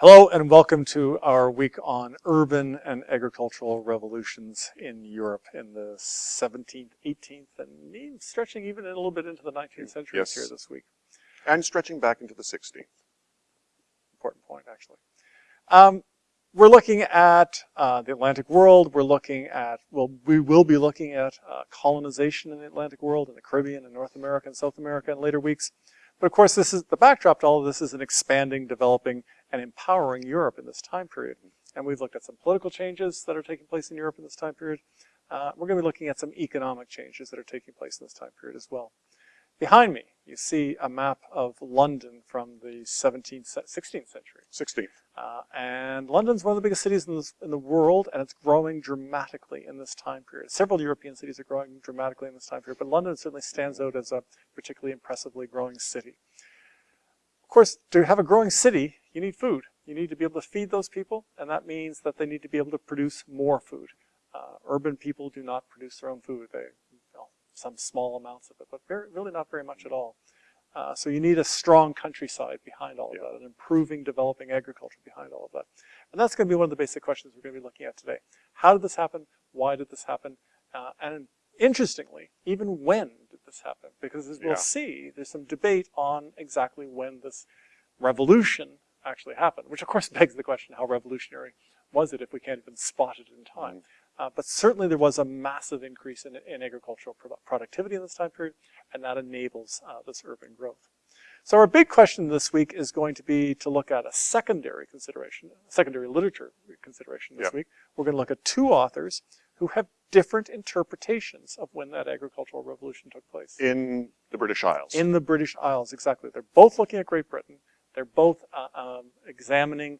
Hello and welcome to our week on urban and agricultural revolutions in Europe in the 17th, 18th, and stretching even a little bit into the 19th century Yes. here this week. And stretching back into the 16th. Important point, actually. Um, we're looking at uh, the Atlantic world. We're looking at, well, we will be looking at uh, colonization in the Atlantic world, in the Caribbean, and North America, and South America in later weeks. But of course, this is the backdrop to all of this is an expanding, developing, and empowering Europe in this time period. And we've looked at some political changes that are taking place in Europe in this time period. Uh, we're going to be looking at some economic changes that are taking place in this time period as well. Behind me, you see a map of London from the 17th, 16th century. 16th. Uh, and London's one of the biggest cities in, this, in the world, and it's growing dramatically in this time period. Several European cities are growing dramatically in this time period, but London certainly stands out as a particularly impressively growing city. Of course, to have a growing city, you need food. You need to be able to feed those people, and that means that they need to be able to produce more food. Uh, urban people do not produce their own food. They, well, some small amounts of it, but very, really not very much at all. Uh, so you need a strong countryside behind all of Yeah. that, an improving, developing agriculture behind all of that. And that's going to be one of the basic questions we're going to be looking at today. How did this happen? Why did this happen? Uh, and interestingly, even when did this happen? Because as we'll see, there's some debate on exactly when this revolution actually happened, which of course begs the question, how revolutionary was it if we can't even spot it in time? Uh, but certainly there was a massive increase in, in agricultural produ- productivity in this time period, and that enables uh, this urban growth. So our big question this week is going to be to look at a secondary consideration, secondary literature consideration this week. We're going to look at two authors who have different interpretations of when that agricultural revolution took place. In the British Isles. In the British Isles, exactly. They're both looking at Great Britain. They're both uh, um, examining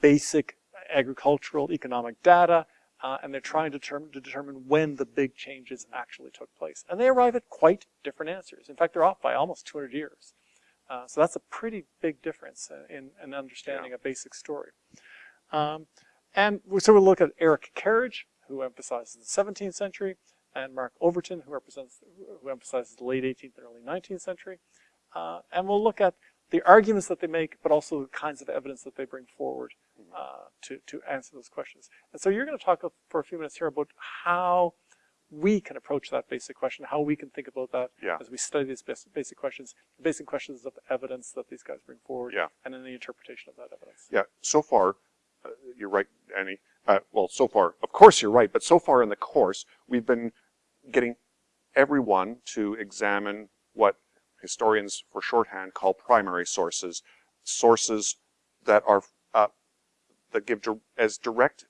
basic agricultural economic data, uh, and they're trying to determine, to determine when the big changes actually took place. And they arrive at quite different answers. In fact, they're off by almost 200 years. Uh, so that's a pretty big difference in, in understanding a basic story. Um, and so we'll look at Eric Kerridge, who emphasizes the 17th century, and Mark Overton, who represents, who emphasizes the late 18th and early 19th century. Uh, and we'll look at the arguments that they make, but also the kinds of evidence that they bring forward uh, to, to answer those questions. And so you're going to talk for a few minutes here about how we can approach that basic question, how we can think about that Yeah. as we study these basic, basic questions, the basic questions of evidence that these guys bring forward, Yeah. and then the interpretation of that evidence. Yeah, so far, uh, you're right, Annie. Uh, well, so far, of course you're right, but so far in the course, we've been getting everyone to examine what historians for shorthand call primary sources, sources that are uh, that give as direct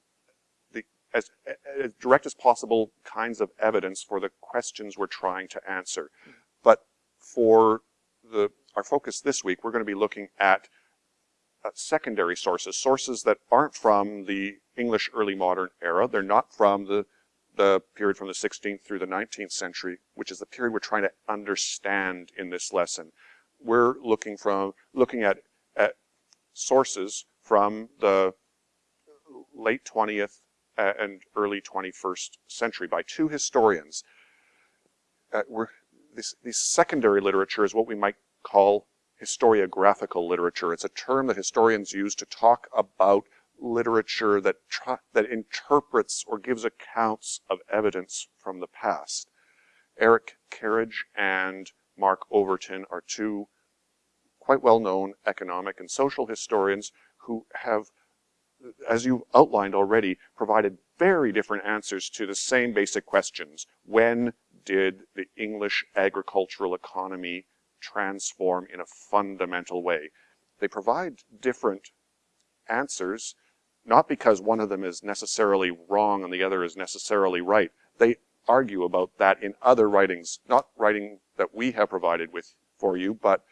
the as, as direct as possible kinds of evidence for the questions we're trying to answer. But for the our focus this week, we're going to be looking at uh, secondary sources, sources that aren't from the English early modern era. They're not from the the period from the 16th through the 19th century, which is the period we're trying to understand in this lesson. We're looking from looking at at sources from the late 20th uh, and early 21st century by two historians. Uh, we're, this, this secondary literature is what we might call historiographical literature. It's a term that historians use to talk about literature that that interprets or gives accounts of evidence from the past. Eric Kerridge and Mark Overton are two quite well-known economic and social historians who have, as you've outlined already, provided very different answers to the same basic questions. When did the English agricultural economy transform in a fundamental way? They provide different answers, not because one of them is necessarily wrong and the other is necessarily right. They argue about that in other writings, not writing that we have provided with for you, but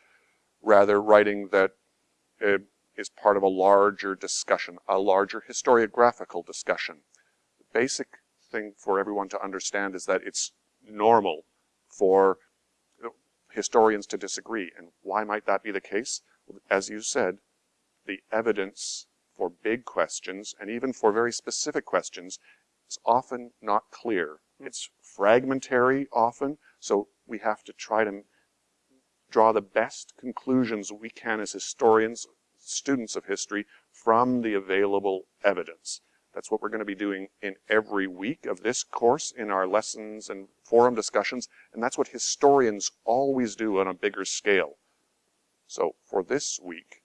rather writing that uh, is part of a larger discussion, a larger historiographical discussion. The basic thing for everyone to understand is that it's normal for historians to disagree. And why might that be the case? As you said, the evidence for big questions and even for very specific questions is often not clear. Hmm. It's fragmentary often, so we have to try to draw the best conclusions we can as historians students of history from the available evidence. That's what we're going to be doing in every week of this course in our lessons and forum discussions, and that's what historians always do on a bigger scale. So for this week,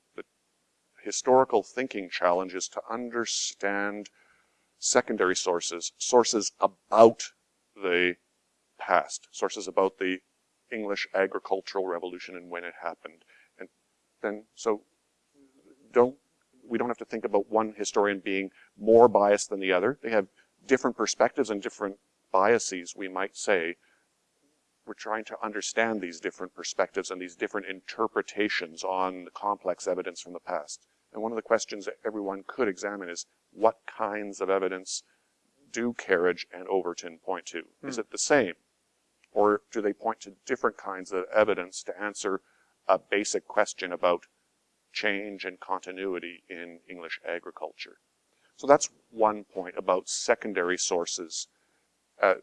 historical thinking challenge is to understand secondary sources, sources about the past, sources about the English agricultural revolution and when it happened. And then, so don't, we don't have to think about one historian being more biased than the other. They have different perspectives and different biases, we might say. We're trying to understand these different perspectives and these different interpretations on the complex evidence from the past. And one of the questions that everyone could examine is what kinds of evidence do Kerridge and Overton point to? Is it the same? Or do they point to different kinds of evidence to answer a basic question about change and continuity in English agriculture? So that's one point about secondary sources. Uh,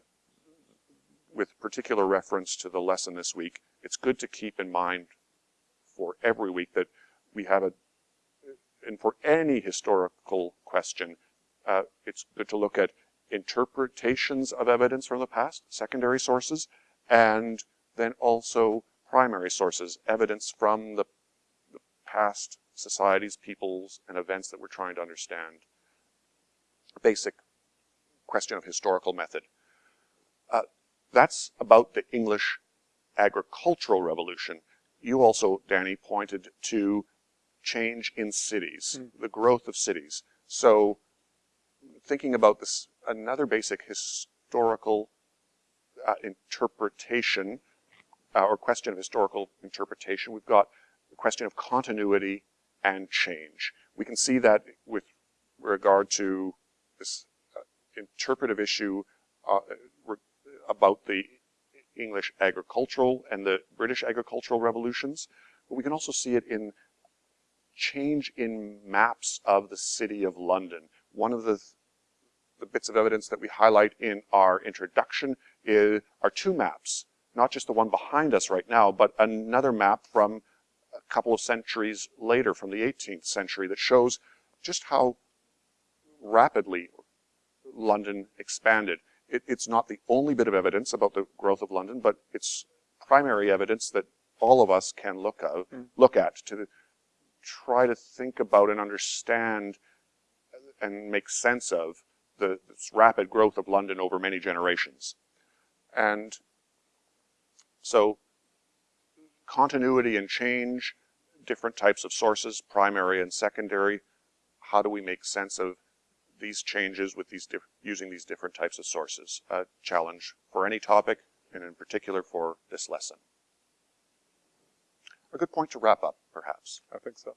with particular reference to the lesson this week, it's good to keep in mind for every week that we have a, and for any historical question, uh, it's good to look at interpretations of evidence from the past, secondary sources, and then also primary sources, evidence from the, the past societies, peoples, and events that we're trying to understand. Basic question of historical method. Uh, that's about the English agricultural revolution. You also, Danny, pointed to change in cities, Mm. the growth of cities. So thinking about this, another basic historical uh, interpretation uh, or question of historical interpretation, we've got the question of continuity and change. We can see that with regard to this uh, interpretive issue uh, about the English agricultural and the British agricultural revolutions, but we can also see it in change in maps of the city of London. One of the, the bits of evidence that we highlight in our introduction is, are two maps, not just the one behind us right now, but another map from a couple of centuries later, from the 18th century, that shows just how rapidly London expanded. It, it's not the only bit of evidence about the growth of London, but it's primary evidence that all of us can look, of, Mm. look at to try to think about and understand and make sense of the rapid growth of London over many generations. And so continuity and change, different types of sources, primary and secondary. How do we make sense of these changes with these using these different types of sources? A challenge for any topic, and in particular for this lesson. A good point to wrap up, perhaps. I think so.